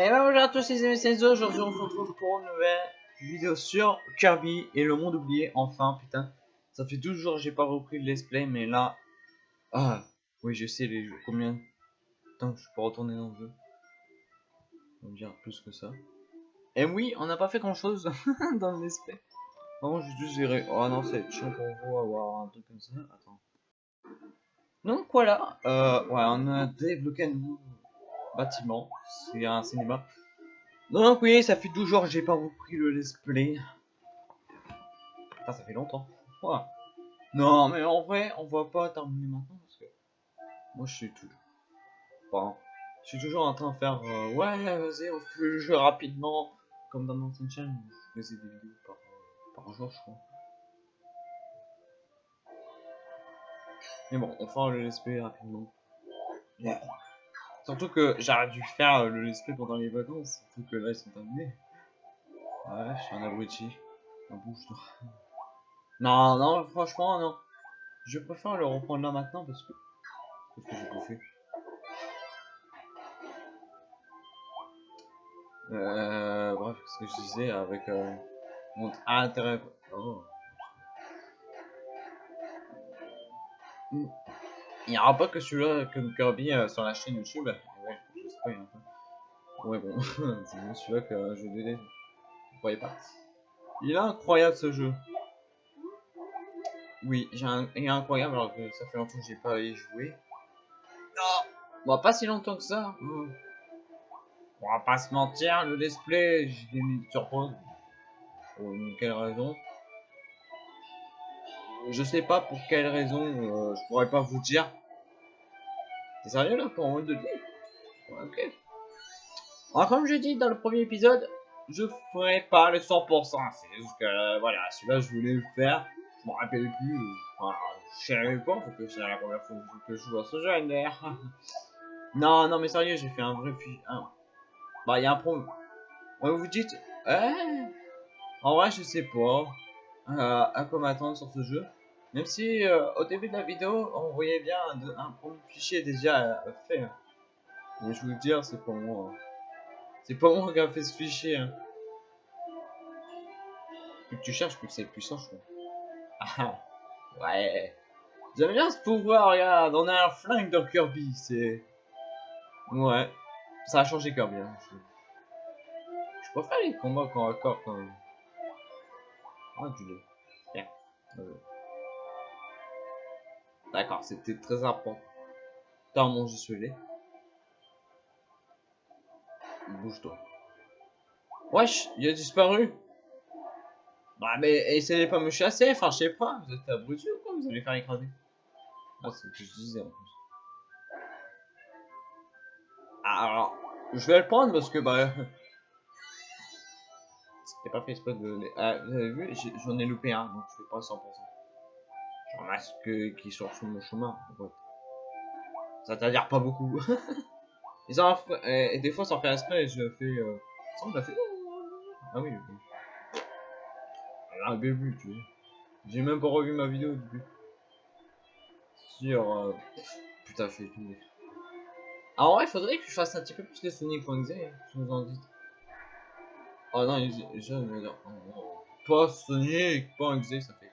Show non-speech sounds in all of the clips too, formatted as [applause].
Et ben bonjour à tous les amis, aujourd'hui on se retrouve pour une nouvelle vidéo sur Kirby et le monde oublié, enfin putain. Ça fait 12 jours que j'ai pas repris le let's play, mais là... Ah, oui je sais les combien Tant que je peux retourner dans le jeu? On dire plus que ça. Et oui, on n'a pas fait grand chose [laughs] dans le let's play. Bon, je juste gérer. Oh non, c'est chiant pour vous avoir un truc comme ça. Attends. Donc voilà, euh, ouais, on a débloqué un nouveau bâtiment, c'est un cinéma. Donc oui, ça fait 12 jours que j'ai pas repris le let's play. ça fait longtemps. Non, mais en vrai, on va pas terminer maintenant parce que moi je suis toujours... Enfin, je suis toujours en train de faire... Euh, ouais, vas-y, on fait le jeu rapidement. Comme dans mon chaîne, je faisais des vidéos par, par jour, je crois. Mais bon, on fera le let's play rapidement. Surtout que j'aurais dû faire le let's pendant les vacances, surtout que là ils sont terminés. Ouais, je suis un abruti. Un bouche Non, non, franchement, non. Je préfère le reprendre là maintenant parce que. Parce que j'ai bouffé. Euh, bref, ce que je disais avec euh, mon intérêt. Oh. Il n'y aura pas que celui-là, que Kirby euh, sur la chaîne YouTube. Ouais, je sais pas. Ouais, bon, [laughs] c'est bon celui-là que je délai. Vous voyez pas? Il est incroyable ce jeu. Oui, un... il est incroyable alors que ça fait longtemps que j'ai pas y joué. Non Bon, pas si longtemps que ça. On va pas se mentir, le display, je l'ai mis sur pause. Pour une quelle raison? Je sais pas pour quelle raison, euh, je pourrais pas vous dire. T'es sérieux là pour un de vie Ok. Alors comme je dis dans le premier épisode, je ferai pas le 100%. C'est juste que euh, voilà, celui-là je voulais le faire. Je m'en rappelle plus. Euh, je savais pas parce que c'est la première fois que je joue à ce jeu d'ailleurs. [laughs] non, non mais sérieux, j'ai fait un vrai film. Bah il y a un problème. vous dites, eh En vrai je sais pas. À quoi m'attendre sur ce jeu. Même si euh, au début de la vidéo, on voyait bien un, premier fichier déjà euh, fait. Hein. Mais je vous le dire, c'est pas moi. Hein. C'est pas moi qui a fait ce fichier. Hein. Plus que tu cherches, plus c'est puissant, je crois. Ah, ouais. J'aime bien ce pouvoir, regarde. On a un flingue dans Kirby, c'est... Ouais. Ça a changé Kirby. Je... je préfère les combats corps à quand même. Ah. Bien. D'accord, c'était très important. T'as mangé celui-là. Bouge-toi. Wesh, il a disparu. Bah mais essayez pas me chasser, enfin je sais pas, vous êtes abrutis ou quoi, vous allez faire écraser. Ah c'est ce que je disais en plus. Ah, alors, je vais le prendre parce que bah... C'était pas fait exprès de... Ah, vous avez vu, j'en ai loupé un, donc je fais pas 100% masque qui sort sur mon chemin. Ça t'adhère pas beaucoup. [laughs] et, des fois, sans faire esprit je fais. Euh... Ça, on l'a fait. Ah oui, ok. Un début, tu vois. J'ai même pas revu ma vidéo au début. Sur. Putain, je fais tout. Alors, ouais, il faudrait que je fasse un petit peu plus de Sonic.exe, hein, je vous en Oh non, je vais dire. Pas Sonic, pas exe, ça fait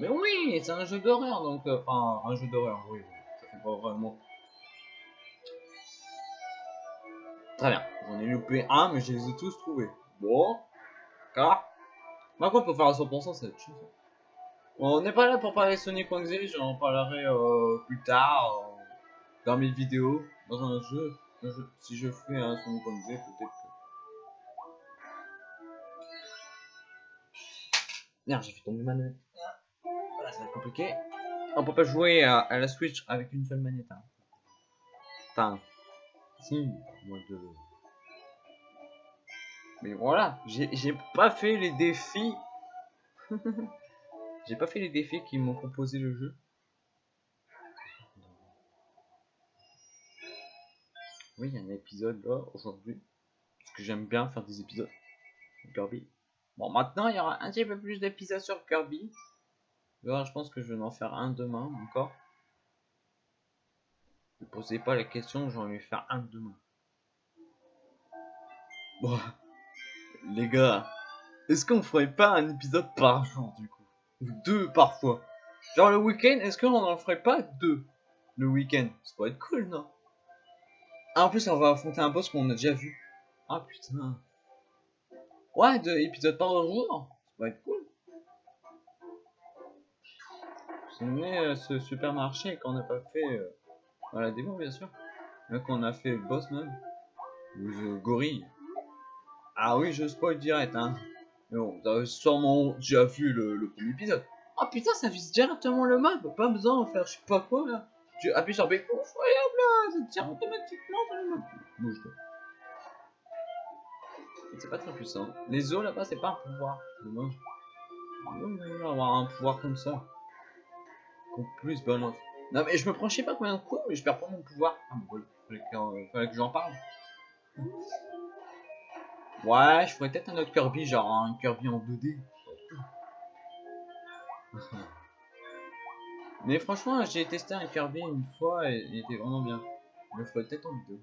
mais oui, c'est un jeu d'horreur, donc... Euh, enfin, un jeu d'horreur, oui, ça fait pas vraiment... Très bien, j'en ai loupé un, mais je les ai tous trouvés. Bon, car... Par contre, pour faire à 100%, c'est chose. Bon, on n'est pas là pour parler Sonic.exe, j'en parlerai euh, plus tard, euh, dans mes vidéos, dans un jeu. Un jeu. Si je fais un Sonic.exe, peut-être Merde, j'ai fait tomber ma manette ça va être compliqué. On peut pas jouer à, la Switch avec une seule manette. Hein. Enfin, si, moi de. Mais voilà, j'ai pas fait les défis. [laughs] j'ai pas fait les défis qui m'ont proposé le jeu. Oui, il y a un épisode là aujourd'hui. Parce que j'aime bien faire des épisodes. Kirby. Bon, maintenant il y aura un petit peu plus d'épisodes sur Kirby je pense que je vais en faire un demain encore. Ne posez pas la question, j'en vais faire un demain. Bon, les gars, est-ce qu'on ferait pas un épisode par jour du coup? Ou deux parfois? Genre le week-end, est-ce qu'on en ferait pas deux le week-end? Ça pourrait être cool, non? Ah, En plus, on va affronter un boss qu'on a déjà vu. Ah putain. Ouais, deux épisodes par jour, ça pourrait être cool. C'est euh, ce supermarché qu'on n'a pas fait euh, dans la démo, bien sûr. Là qu'on a fait boss même. Le gorille. Ah oui, je spoil direct, hein. Mais bon, vous avez sûrement déjà vu le, premier épisode. Oh putain, ça vise directement le map, pas besoin de faire je sais pas quoi là. Tu appuies sur B, incroyable là, ça tire automatiquement sur le map. Bouge toi. C'est pas très puissant. Les os là-bas, c'est pas un pouvoir. Dommage. Avoir un pouvoir comme ça. Plus balance. Non mais je me prends je sais pas combien de coups, mais je perds pas mon pouvoir. Ah bon, fallait que j'en parle. Ouais, je ferais peut-être un autre Kirby, genre un Kirby en 2D. [laughs] Mais franchement, j'ai testé un Kirby une fois et il était vraiment bien. Je le ferais peut-être en vidéo.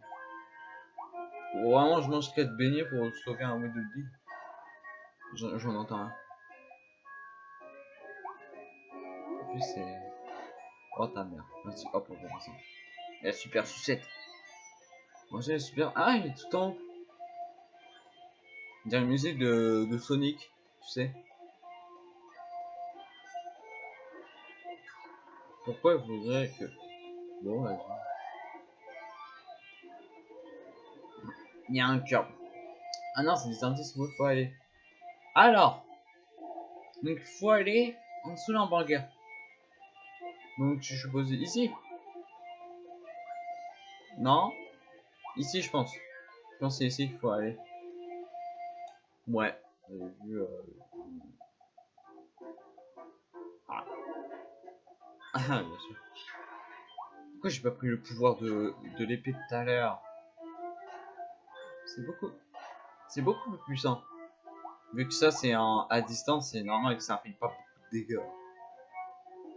Vraiment, je mange 4 beignets pour sauver un de vie. J'en entends un. Et puis c'est... Oh ta mère. Merci. Hop, on va passer. La super sucette. Moi j'ai la super... Ah, il est tout en haut. Dire une musique de, de Sonic, tu sais. Pourquoi il voudrait que... Bon, vas-y. Il y a un cœur. Ah non, c'est des indices où il faut aller. Alors. Donc, il faut aller en dessous l'hamburger. Donc, je suppose ici. Non? Ici, je pense. Je pense que c'est ici qu'il faut aller. Ouais. Ah. [laughs] ah, bien sûr. Pourquoi j'ai pas pris le pouvoir de, de l'épée de tout à l'heure? C'est beaucoup. C'est beaucoup plus puissant. Vu que ça c'est à distance, c'est normal que ça fait pas beaucoup de dégâts.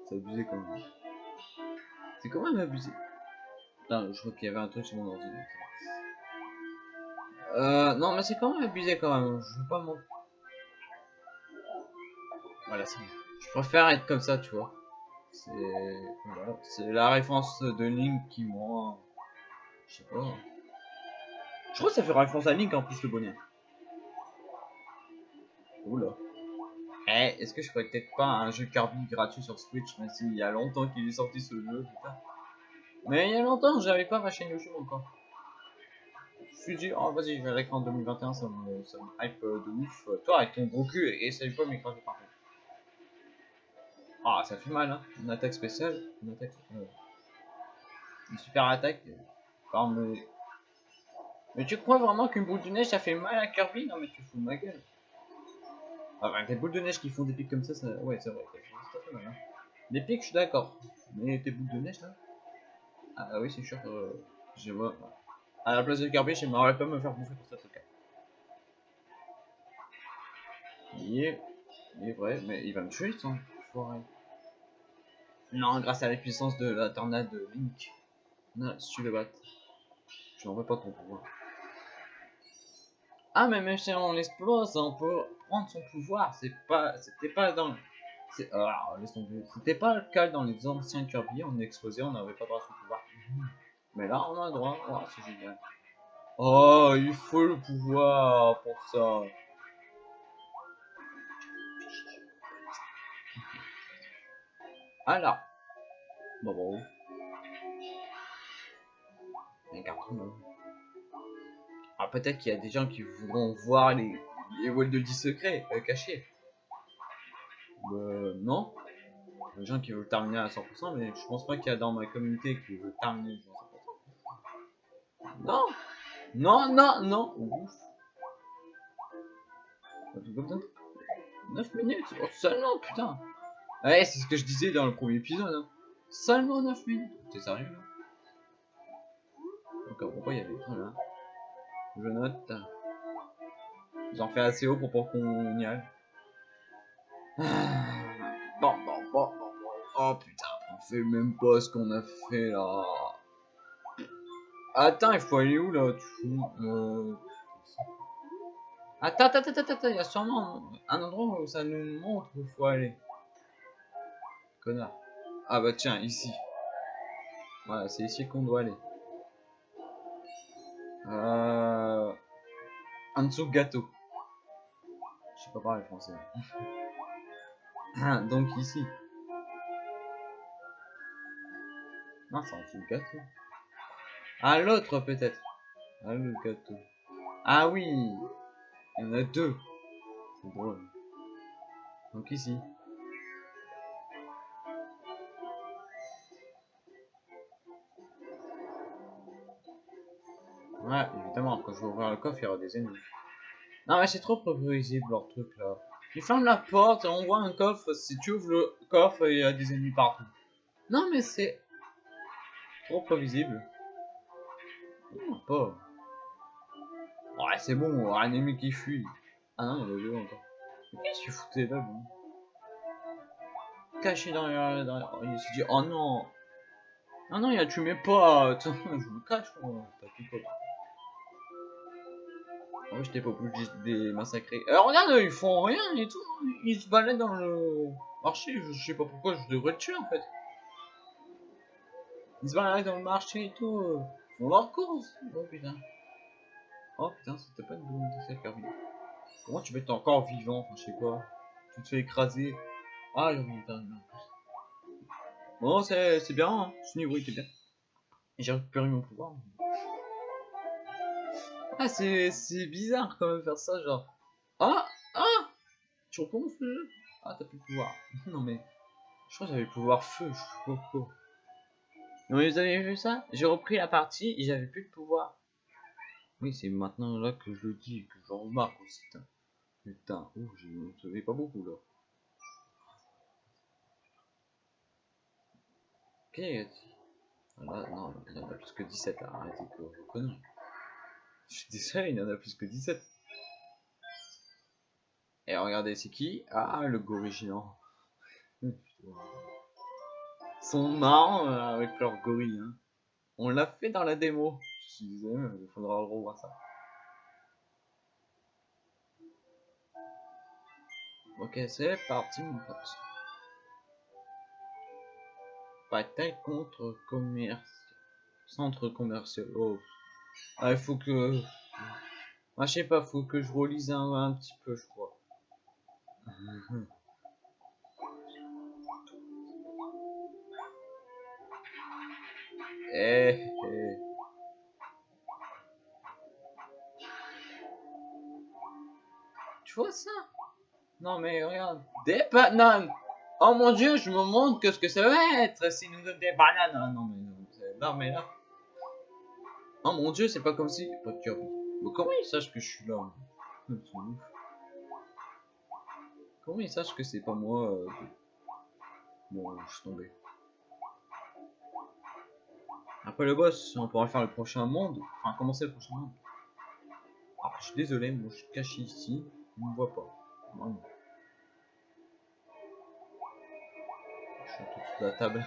C'est abusé quand même. C'est quand même abusé. Je crois qu'il y avait un truc sur mon ordinateur. Euh, non, mais c'est quand même abusé quand même. Je veux pas mon... Voilà, c'est Je préfère être comme ça, tu vois. C'est voilà. c'est la référence de Link qui moi. Je sais pas. Je crois que ça fait référence à Link en plus le bonnet. Oula. Eh, est-ce que je ferais peut-être pas un jeu Kirby gratuit sur Switch, même s'il y a longtemps qu'il est sorti ce jeu, putain. Mais il y a longtemps, j'avais pas ma chaîne YouTube encore suis dit, oh vas-y, je vais l'écran en 2021, ça me, ça me hype euh, de ouf. Toi, avec ton gros cul, essaye pas m'écraser par contre. Ah, ça fait mal, hein. Une attaque spéciale, une attaque. Euh, une super attaque. Enfin, mais... mais tu crois vraiment qu'une boule de neige ça fait mal à Kirby? Non, mais tu fous de ma gueule. Enfin, des boules de neige qui font des pics comme ça, ça... ouais, c'est vrai, ça fait mal. Hein. Des pics, je suis d'accord. Mais tes boules de neige là? Ah, oui, c'est sûr. Euh, je vois. À la place de Kirby, j'aimerais pas me faire bouffer pour cette cas. Il est... il est vrai, mais il va me tuer son forêt. Non, grâce à la puissance de la tornade de Link. Non, si tu le battes, je n'en veux pas ton pouvoir. Ah, mais même si on l'explose, on peut prendre son pouvoir. C'est pas, c'était pas dans. C'était pas le cas dans les anciens Kirby. On explosait, on n'avait pas droit à son pouvoir. Mais là, on a droit. Oh, c'est génial. Oh, il faut le pouvoir pour ça. Alors. Bon, bon. Un carton. Ah, peut-être qu'il y a des gens qui voudront voir les, les de 10 secrets euh, cachés. Euh, non. Les gens qui veulent terminer à 100%, mais je pense pas qu'il y a dans ma communauté qui veut terminer non. Non, non, non. Ouf. 9 minutes. Oh, Seulement, putain. Ouais, c'est ce que je disais dans le premier épisode. Hein. Seulement 9 minutes. T'es sérieux là? Donc pourquoi il y avait là? Je note. J'en fais assez haut pour pas qu'on y aille. Bon, bon, bon, bon, bon. Oh putain, on fait même pas ce qu'on a fait là. Attends, il faut aller où là euh... Attends, attends, attends, attends, il y a sûrement un endroit où ça nous montre où il faut aller. Connard. Ah bah tiens, ici. Voilà, c'est ici qu'on doit aller. Euh... En dessous gâteau. Je sais pas parler français. [laughs] Donc ici. Non, c'est en dessous gâteau. Ah, l'autre peut-être. Ah, le gâteau. Ah oui Il y en a deux. C'est drôle. Donc ici. Évidemment, quand je vais ouvrir le coffre, il y aura des ennemis. Non, mais c'est trop prévisible leur truc là. Ils ferment la porte et on voit un coffre. Si tu ouvres le coffre, il y a des ennemis partout. Non, mais c'est trop prévisible. Oh. Ouais, c'est bon, un ennemi qui fuit. Ah non, il y a deux encore. Qu'est-ce qu'il foutait là, lui? Caché dans. Dans Il s'est dit, oh non Ah non, il a tué mes potes [laughs] Je me cache, moi. T'as pas. Oh, j'étais pas obligé de les massacrer. Alors regarde, ils font rien et tout. Ils se baladent dans le marché. Je sais pas pourquoi je devrais le tuer en fait. Ils se baladent dans le marché et tout. Ils font leur course. Oh putain. Oh putain, c'était pas une bonne idée ça, Kirby. Comment tu peux être encore vivant? Enfin, je sais quoi. Tu te fais écraser. Ah, j'ai oublié en plus. Bon, c'est bien. Hein. Ce niveau était bien. J'ai récupéré mon pouvoir. Ah, c'est bizarre quand même faire ça, genre. Ah Ah Tu recommences le jeu Ah, t'as plus le pouvoir. [laughs] non, mais. Je crois que j'avais le pouvoir feu, je suis pas Non, mais vous avez vu ça? J'ai repris la partie et j'avais plus de pouvoir. Oui, c'est maintenant là que je le dis, que j'en remarque aussi. Putain, putain. oh, je ne pas beaucoup là. Ok, voilà, non, il y en a plus que 17, là. arrêtez que vous connaissez. Je suis désolé, il y en a plus que 17. Et regardez, c'est qui? Ah, le gorille Ils sont marrants euh, avec leur gorille. Hein. On l'a fait dans la démo. Je suis désolé, il faudra revoir ça. Ok, c'est parti, mon pote. Bataille contre commerce. Centre commercial. Oh. Ah, il faut que... Ah, je sais pas, faut que je relise un, un petit peu, je crois. Eh, eh. Tu vois ça? Non mais regarde, des bananes! Oh mon dieu, je me montre que ce que ça va être si nous donne des bananes. Ah, Non mais non, non mais là Oh mon dieu, c'est pas comme si... Pas de Kirby. Mais comment ils sachent que je suis là Comment ils sachent que c'est pas moi euh... Bon, je suis tombé. Après le boss, on pourra faire le prochain monde. Enfin, commencer le prochain monde. Ah, je suis désolé, moi je suis caché ici. On me voit pas. Vraiment. Je suis tout sous la table.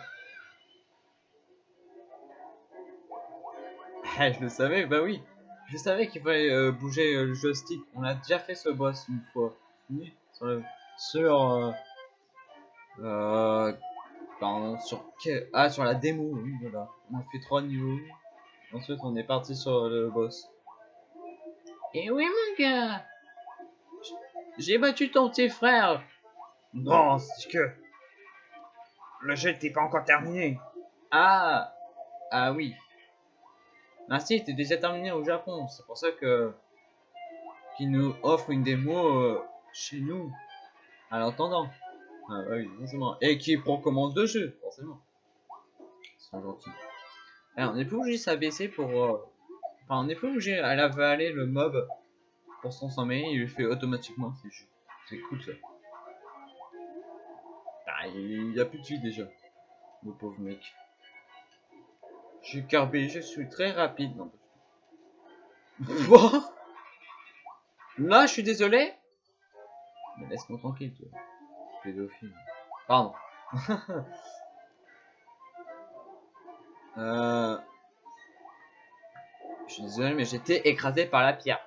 [laughs] je le savais, bah oui. Je savais qu'il fallait euh, bouger euh, le joystick. On a déjà fait ce boss une fois. Sur, le, sur euh, pardon, sur ah sur la démo. Oui, voilà. On a fait trois niveaux. Ensuite, on est parti sur le boss. Et oui, mon gars. J'ai battu ton petit frère. Non, c'est que le jeu n'était pas encore terminé. Ah, ah oui. Ah si, c'était déjà terminé au Japon. C'est pour ça que qu'ils nous offre une démo euh, chez nous. À l'entendant. Ah oui, forcément. Et qui prend commande de jeu, forcément. Ils sont gentils. Alors, on n'est plus obligé de s'abaisser pour... Euh, enfin, on n'est plus obligé à avaler le mob pour s'en sommeil. Il le fait automatiquement. C'est cool ça. Ah, il y a plus de vie déjà. Le pauvre mec. Je suis carbé, je suis très rapide. Non. [laughs] Là, je suis désolé? Mais laisse-moi tranquille, toi. Pédophile. Pardon. [laughs] euh... Je suis désolé, mais j'étais écrasé par la pierre.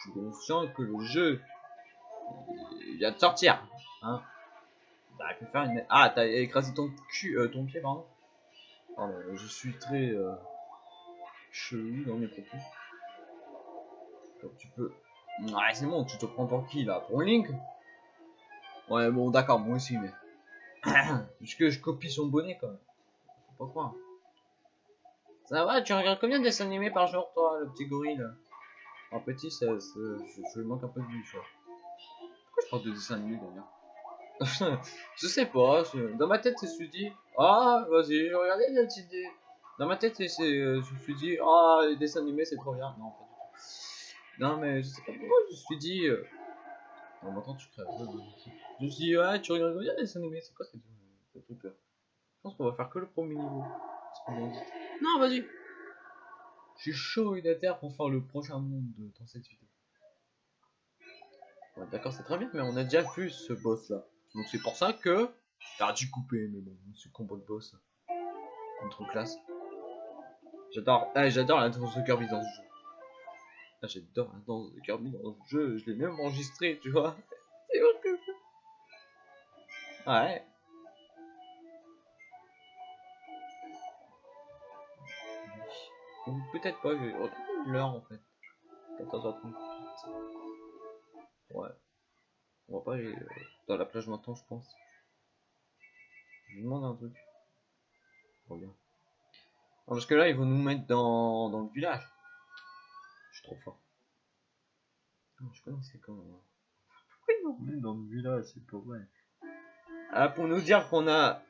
suis conscient que le jeu vient de sortir. Hein. T'aurais pu faire une. Ah, t'as écrasé ton cul, euh, ton pied, pardon. Je suis très euh, chelou dans mes propos. Tu peux. Ouais, c'est bon, tu te prends pour qui là? Pour Link? Ouais, bon, d'accord, moi aussi, mais. [clears throat] Puisque je copie son bonnet quand même. Faut pas. Ça va, tu regardes combien de dessins animés par jour, toi, le petit gorille là? En petit, ça, ça- je, je lui manque un peu de vue, tu vois. Pourquoi je parle de dessins animés d'ailleurs? [laughs] Je sais pas, je- dans ma tête, je me suis dit, ah, vas-y, je regardais la petite idée. Dans ma tête, euh, je me suis dit, ah, les dessins animés, c'est trop bien. Non, pas du tout. Non, mais je sais pas pourquoi, je me suis dit. Euh... Non, maintenant tu crèves. Je me suis dit, ouais, tu regardes bien les dessins animés, c'est quoi trucs là Je pense qu'on va faire que le premier niveau. Non, vas-y. Je suis chaud et déter pour faire le prochain monde dans cette vidéo. D'accord, c'est très bien, mais on a déjà vu ce boss là. Donc c'est pour ça que. J'aurais dû couper, mais bon, ce combo de boss. Contre classe. J'adore, ah, j'adore la danse de Kirby dans ce jeu. Ah, j'adore la danse de Kirby dans ce jeu, je l'ai même enregistré, tu vois. [laughs] C'est que Ouais. Ou peut-être pas, je vais l'heure en fait. 14h30. Ouais. On va pas aller euh, dans la plage maintenant, je pense. Je lui demande un truc. Regarde. Non, parce que là, ils vont nous mettre dans, dans le village. Je suis trop fort. Non, je connaissais quand même. Pourquoi ils nous mettre dans le village C'est pas vrai. Ah, pour nous dire qu'on a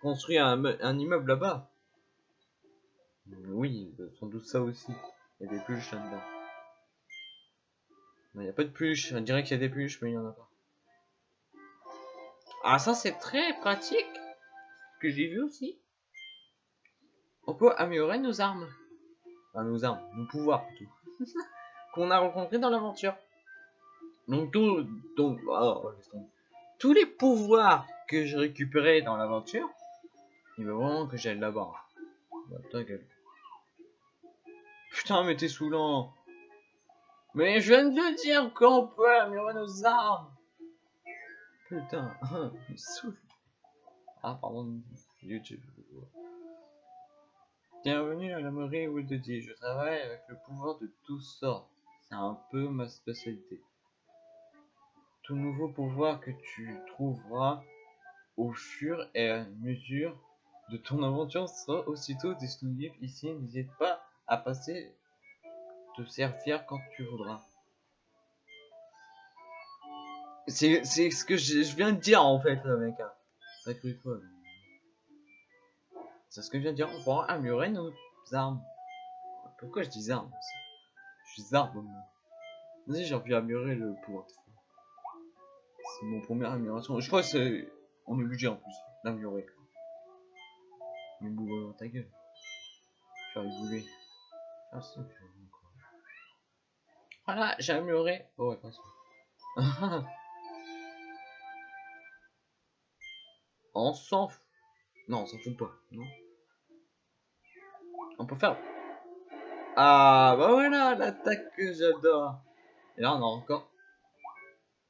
construit un, un immeuble là-bas. Oui, sans doute ça aussi. Il y a des pluches là-dedans. Il n'y a pas de pluches. On dirait qu'il y a des pluches, mais il n'y en a pas. Ah, ça c'est très pratique. Que j'ai vu aussi. On peut améliorer nos armes. Enfin, nos armes, nos pouvoirs plutôt. [laughs] Qu'on a rencontrés dans l'aventure. Donc, tout, donc oh, tous les pouvoirs que j'ai récupérés dans l'aventure, il veut vraiment que j'aille là-bas. Putain, mais t'es saoulant. Mais je viens de dire qu'on peut améliorer nos armes. Putain, [laughs] il me. Ah, pardon, YouTube. Bienvenue à la mairie Woodedy. Je travaille avec le pouvoir de toutes sortes. C'est un peu ma spécialité. Tout nouveau pouvoir que tu trouveras au fur et à mesure de ton aventure sera aussitôt disponible ici. N'hésite pas à passer te servir quand tu voudras. C'est ce que je, viens de dire en fait, mec. hein. T'as cru quoi C'est ce que je viens de dire. On pourra améliorer nos armes. Pourquoi je dis armes Je dis armes. Vas-y, j'ai envie d'améliorer le pouvoir. C'est mon première amélioration. Je crois que c'est. On est obligé en plus d'améliorer. Mais bon, ta gueule. Vais rigoler. Ah, c'est. Voilà, j'ai amélioré. Oh, ouais, pas ça. [laughs] on s'en fout. Non, on s'en fout pas, non On peut faire. Ah, bah voilà, l'attaque que j'adore. Et là, on a encore.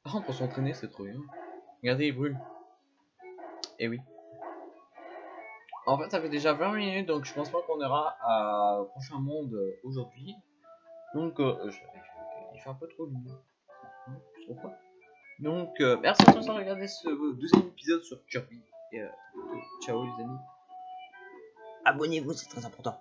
Ah, on peut s'entraîner, c'est trop bien. Regardez, il brûle. Et oui. En fait, ça fait déjà 20 minutes, donc je pense pas qu'on ira à- prochain monde euh, aujourd'hui. Donc, euh, je- il fait un peu trop lumineux. Je trouve pas. Donc, euh, merci à tous d'avoir regardé ce deuxième épisode sur Kirby. Et euh, ciao les amis. Abonnez-vous, c'est très important.